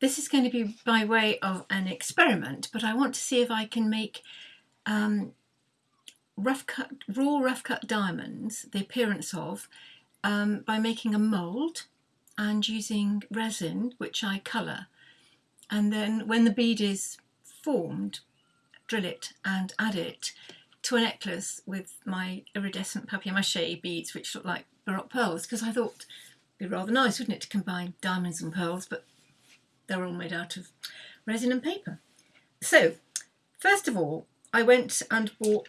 this is going to be by way of an experiment, but I want to see if I can make um, rough cut, raw rough cut diamonds, the appearance of, um, by making a mould and using resin, which I colour. And then when the bead is formed, drill it and add it to a necklace with my iridescent papier-mâché beads, which look like Baroque pearls, because I thought it'd be rather nice, wouldn't it, to combine diamonds and pearls, but they're all made out of resin and paper. So, first of all, I went and bought,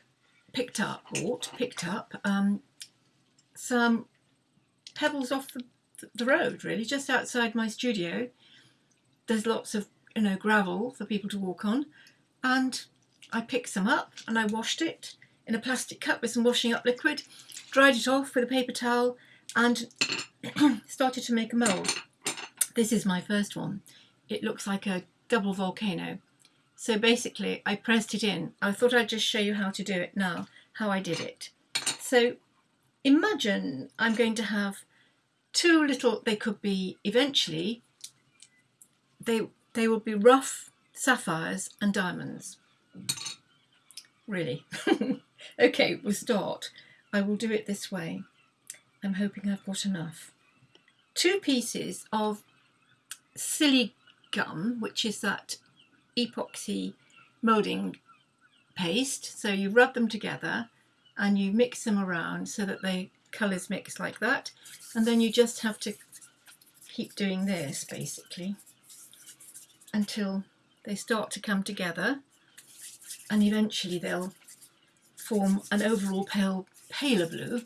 picked up, bought, picked up um, some pebbles off the, the road, really, just outside my studio. There's lots of, you know, gravel for people to walk on. And I picked some up and I washed it in a plastic cup with some washing up liquid, dried it off with a paper towel and started to make a mould. This is my first one it looks like a double volcano. So basically I pressed it in. I thought I'd just show you how to do it now, how I did it. So imagine I'm going to have two little, they could be eventually, they, they will be rough sapphires and diamonds. Really. okay, we'll start. I will do it this way. I'm hoping I've got enough. Two pieces of silly gum, which is that epoxy moulding paste. So you rub them together and you mix them around so that the colours mix like that. And then you just have to keep doing this basically until they start to come together and eventually they'll form an overall pale, paler blue.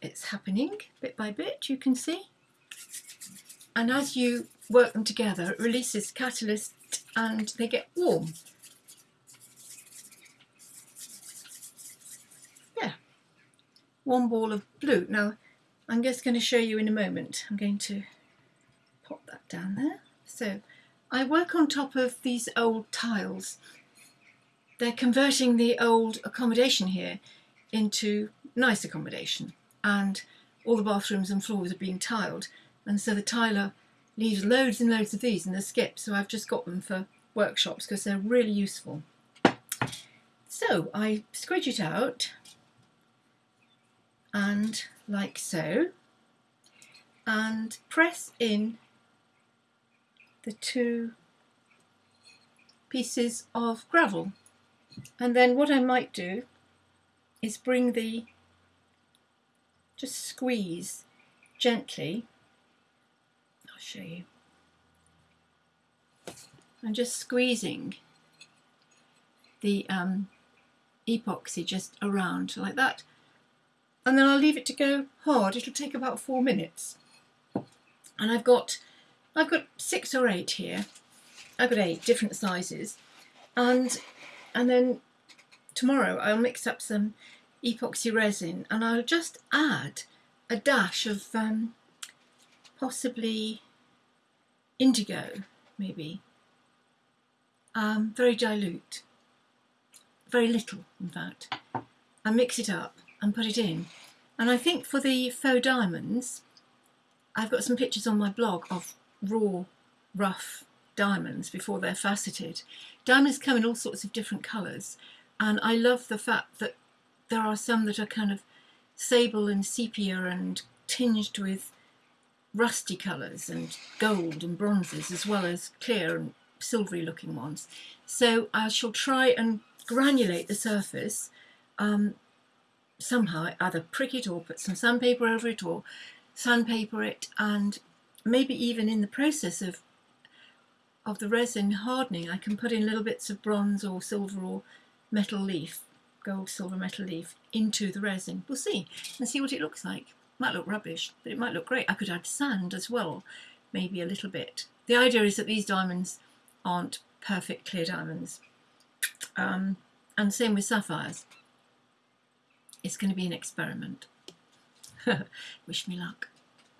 It's happening bit by bit, you can see. And as you work them together, it releases catalyst and they get warm. Yeah, one ball of blue. Now, I'm just going to show you in a moment. I'm going to pop that down there. So, I work on top of these old tiles. They're converting the old accommodation here into nice accommodation and all the bathrooms and floors are being tiled and so the tiler leaves loads and loads of these in the skip so I've just got them for workshops because they're really useful. So I squidge it out and like so and press in the two pieces of gravel and then what I might do is bring the just squeeze gently show you. I'm just squeezing the um, epoxy just around like that and then I'll leave it to go hard. It'll take about four minutes and I've got I've got six or eight here. I've got eight different sizes and and then tomorrow I'll mix up some epoxy resin and I'll just add a dash of um, possibly indigo, maybe. Um, very dilute, very little in fact. And mix it up and put it in. And I think for the faux diamonds, I've got some pictures on my blog of raw, rough diamonds before they're faceted. Diamonds come in all sorts of different colours and I love the fact that there are some that are kind of sable and sepia and tinged with rusty colours and gold and bronzes as well as clear and silvery looking ones. So I shall try and granulate the surface um, somehow, either prick it or put some sandpaper over it or sandpaper it and maybe even in the process of of the resin hardening I can put in little bits of bronze or silver or metal leaf, gold, silver, metal leaf into the resin. We'll see and see what it looks like. Might look rubbish, but it might look great. I could add sand as well, maybe a little bit. The idea is that these diamonds aren't perfect clear diamonds. Um, and same with sapphires. It's going to be an experiment. Wish me luck.